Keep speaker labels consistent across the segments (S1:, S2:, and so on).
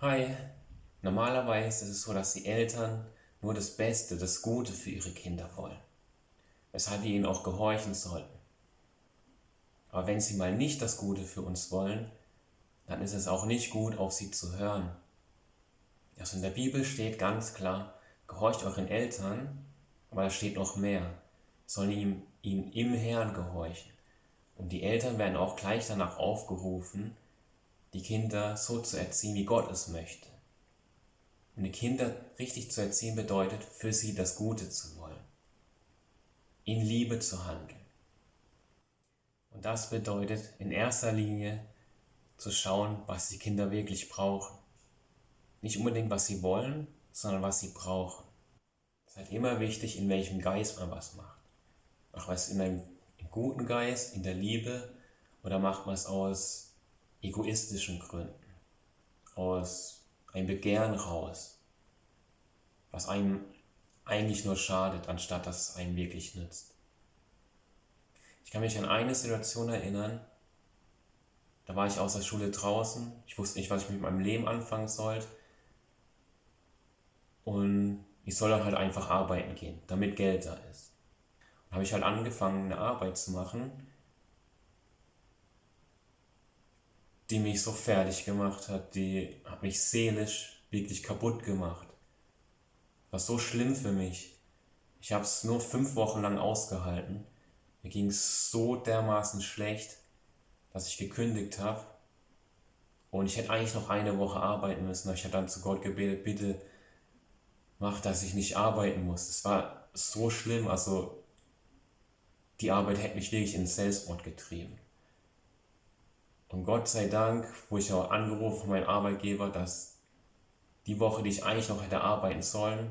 S1: Hi, normalerweise ist es so, dass die Eltern nur das Beste, das Gute für ihre Kinder wollen, weshalb wir ihnen auch gehorchen sollten. Aber wenn sie mal nicht das Gute für uns wollen, dann ist es auch nicht gut, auf sie zu hören. Also in der Bibel steht ganz klar, gehorcht euren Eltern, aber da steht noch mehr, sollen ihm, ihnen im Herrn gehorchen. Und die Eltern werden auch gleich danach aufgerufen, die Kinder so zu erziehen, wie Gott es möchte. Und die Kinder richtig zu erziehen bedeutet, für sie das Gute zu wollen, in Liebe zu handeln. Und das bedeutet in erster Linie zu schauen, was die Kinder wirklich brauchen. Nicht unbedingt, was sie wollen, sondern was sie brauchen. Es ist halt immer wichtig, in welchem Geist man was macht. Macht man es in einem guten Geist, in der Liebe oder macht man es aus egoistischen Gründen, aus einem Begehren raus, was einem eigentlich nur schadet, anstatt dass es einem wirklich nützt. Ich kann mich an eine Situation erinnern, da war ich aus der Schule draußen, ich wusste nicht, was ich mit meinem Leben anfangen sollte und ich soll dann halt einfach arbeiten gehen, damit Geld da ist. Dann habe ich halt angefangen, eine Arbeit zu machen, die mich so fertig gemacht hat, die hat mich seelisch wirklich kaputt gemacht. War so schlimm für mich. Ich habe es nur fünf Wochen lang ausgehalten. Mir ging es so dermaßen schlecht, dass ich gekündigt habe. Und ich hätte eigentlich noch eine Woche arbeiten müssen. Ich habe dann zu Gott gebetet, bitte mach, dass ich nicht arbeiten muss. Es war so schlimm. Also die Arbeit hätte mich wirklich in Selbstmord getrieben. Und Gott sei Dank, wo ich auch angerufen von meinem Arbeitgeber, dass die Woche, die ich eigentlich noch hätte arbeiten sollen,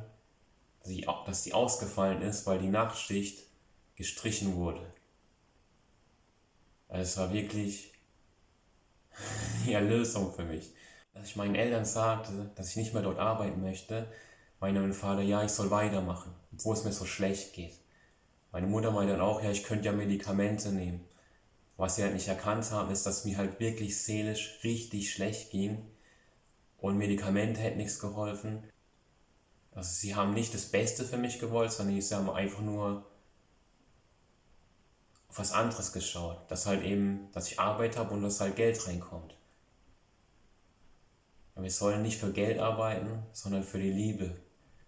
S1: dass, ich, dass die ausgefallen ist, weil die Nachtschicht gestrichen wurde. Also es war wirklich die Erlösung für mich. Dass ich meinen Eltern sagte, dass ich nicht mehr dort arbeiten möchte, meinte mein Vater, ja, ich soll weitermachen, obwohl es mir so schlecht geht. Meine Mutter meinte dann auch, ja, ich könnte ja Medikamente nehmen. Was sie halt nicht erkannt haben, ist, dass mir halt wirklich seelisch richtig schlecht ging und Medikamente hätten nichts geholfen. Also sie haben nicht das Beste für mich gewollt, sondern sie haben einfach nur auf was anderes geschaut. Dass halt eben, dass ich Arbeit habe und dass halt Geld reinkommt. Wir sollen nicht für Geld arbeiten, sondern für die Liebe. Wir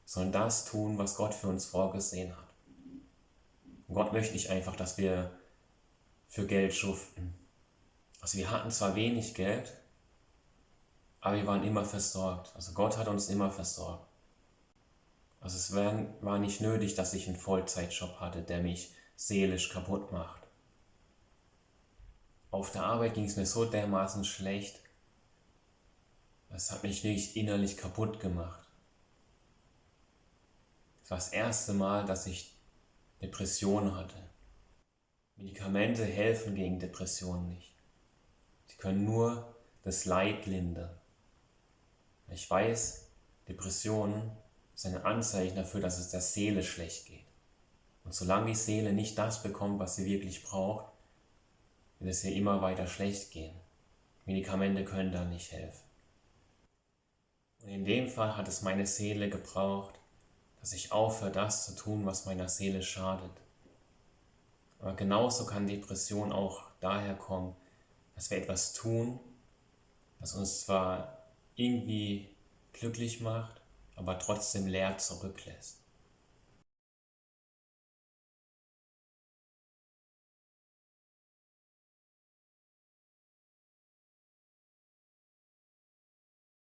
S1: sollen das tun, was Gott für uns vorgesehen hat. Und Gott möchte nicht einfach, dass wir für Geld schuften. Also wir hatten zwar wenig Geld, aber wir waren immer versorgt. Also Gott hat uns immer versorgt. Also es war nicht nötig, dass ich einen Vollzeitjob hatte, der mich seelisch kaputt macht. Auf der Arbeit ging es mir so dermaßen schlecht, das hat mich wirklich innerlich kaputt gemacht. Es war das erste Mal, dass ich Depressionen hatte. Medikamente helfen gegen Depressionen nicht. Sie können nur das Leid lindern. Ich weiß, Depressionen sind ein Anzeichen dafür, dass es der Seele schlecht geht. Und solange die Seele nicht das bekommt, was sie wirklich braucht, wird es ihr immer weiter schlecht gehen. Medikamente können da nicht helfen. Und in dem Fall hat es meine Seele gebraucht, dass ich aufhöre, das zu tun, was meiner Seele schadet. Aber genauso kann Depression auch daher kommen, dass wir etwas tun, das uns zwar irgendwie glücklich macht, aber trotzdem leer zurücklässt.